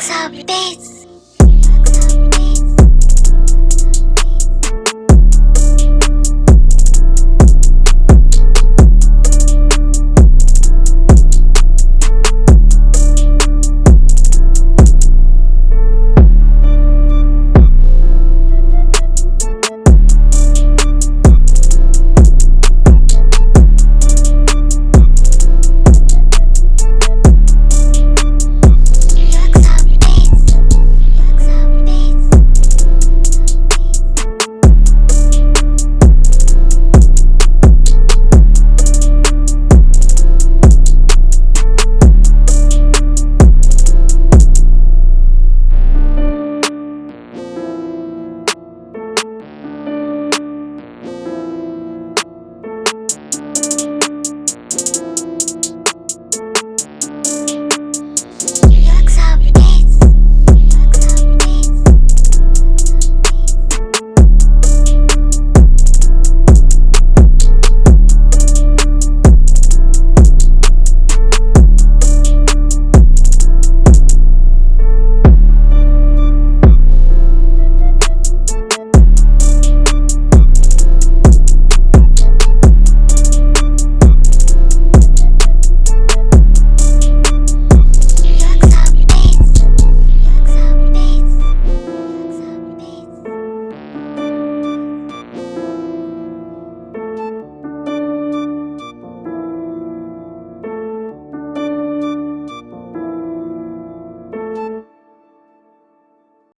Pixar Bits.